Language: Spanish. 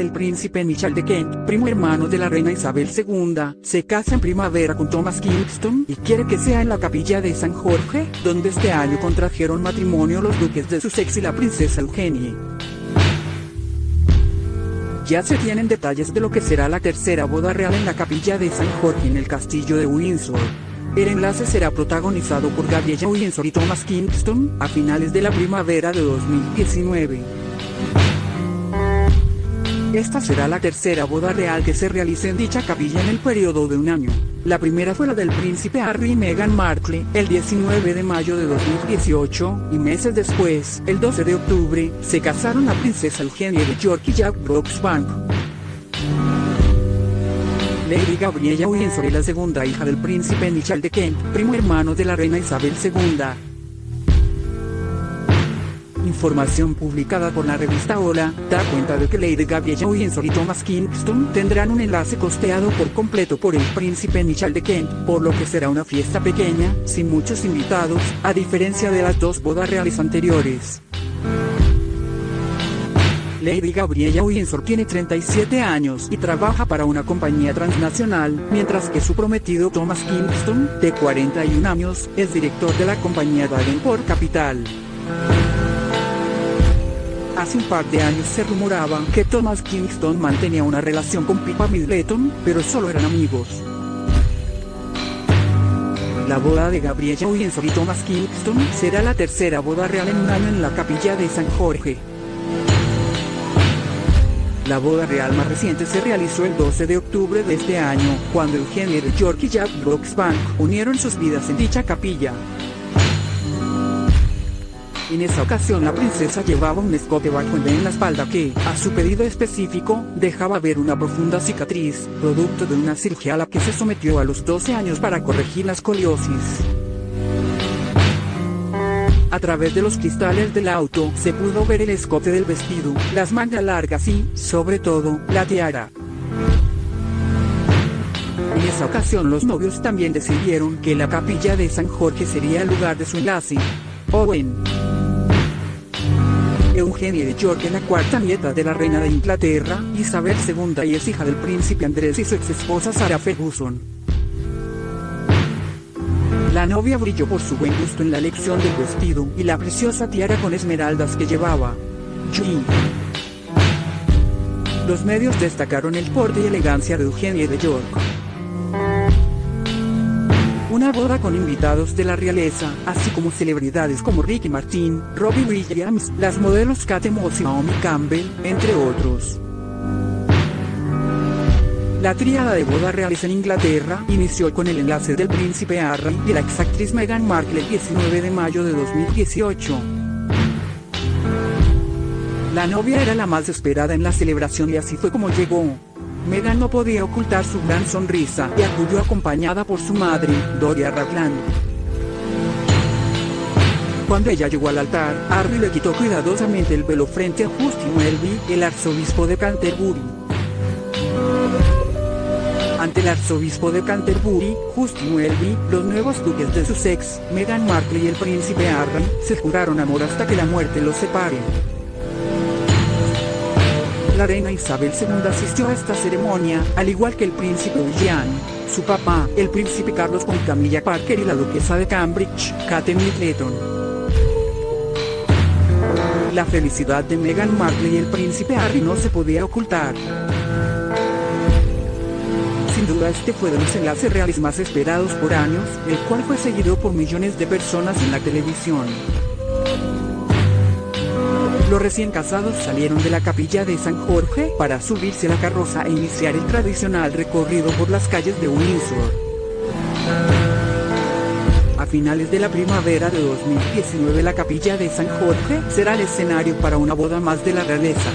del príncipe Michel de Kent, primo hermano de la reina Isabel II, se casa en primavera con Thomas Kingston y quiere que sea en la capilla de San Jorge, donde este año contrajeron matrimonio los duques de Sussex y la princesa Eugenie. Ya se tienen detalles de lo que será la tercera boda real en la capilla de San Jorge en el castillo de Windsor. El enlace será protagonizado por Gabriella Windsor y Thomas Kingston, a finales de la primavera de 2019. Esta será la tercera boda real que se realice en dicha capilla en el periodo de un año. La primera fue la del príncipe Harry y Meghan Markle, el 19 de mayo de 2018, y meses después, el 12 de octubre, se casaron la princesa Eugenia de York y Jack Brooksbank. Lady Gabriella Windsor es la segunda hija del príncipe Michel de Kent, primo hermano de la reina Isabel II. Información publicada por la revista Hola, da cuenta de que Lady Gabriella Windsor y Thomas Kingston tendrán un enlace costeado por completo por el príncipe Michel de Kent, por lo que será una fiesta pequeña, sin muchos invitados, a diferencia de las dos bodas reales anteriores. Lady Gabriella Windsor tiene 37 años y trabaja para una compañía transnacional, mientras que su prometido Thomas Kingston, de 41 años, es director de la compañía Davenport Capital. Hace un par de años se rumoraba que Thomas Kingston mantenía una relación con Pippa Middleton, pero solo eran amigos. La boda de Gabriella Windsor y Thomas Kingston será la tercera boda real en un año en la capilla de San Jorge. La boda real más reciente se realizó el 12 de octubre de este año, cuando Eugenia de York y Jack Brooksbank unieron sus vidas en dicha capilla. En esa ocasión la princesa llevaba un escote bajo en la espalda que, a su pedido específico, dejaba ver una profunda cicatriz, producto de una cirugía a la que se sometió a los 12 años para corregir la escoliosis. A través de los cristales del auto se pudo ver el escote del vestido, las mangas largas y, sobre todo, la tiara. En esa ocasión los novios también decidieron que la capilla de San Jorge sería el lugar de su enlace. Owen. Eugenia de York es la cuarta nieta de la reina de Inglaterra, Isabel II y es hija del príncipe Andrés y su ex esposa Sarah Ferguson. La novia brilló por su buen gusto en la elección del vestido y la preciosa tiara con esmeraldas que llevaba. Los medios destacaron el porte y elegancia de Eugenia de York. Una boda con invitados de la realeza, así como celebridades como Ricky Martin, Robbie Williams, las modelos Kate Moss y Naomi Campbell, entre otros. La tríada de boda reales en Inglaterra inició con el enlace del príncipe Harry y la exactriz Meghan Markle el 19 de mayo de 2018. La novia era la más esperada en la celebración y así fue como llegó. Meghan no podía ocultar su gran sonrisa y acudió acompañada por su madre, Doria Ragland. Cuando ella llegó al altar, Harry le quitó cuidadosamente el velo frente a Justin Welby, el arzobispo de Canterbury. Ante el arzobispo de Canterbury, Justin Welby, los nuevos duques de Sussex, Meghan Markle y el príncipe Harry, se juraron amor hasta que la muerte los separe. La reina Isabel II asistió a esta ceremonia, al igual que el príncipe William, su papá, el príncipe Carlos con Camilla Parker y la duquesa de Cambridge, Kate Middleton. La felicidad de Meghan Markle y el príncipe Harry no se podía ocultar. Sin duda este fue de los enlaces reales más esperados por años, el cual fue seguido por millones de personas en la televisión. Los recién casados salieron de la capilla de San Jorge para subirse a la carroza e iniciar el tradicional recorrido por las calles de Windsor. A finales de la primavera de 2019 la capilla de San Jorge será el escenario para una boda más de la realeza.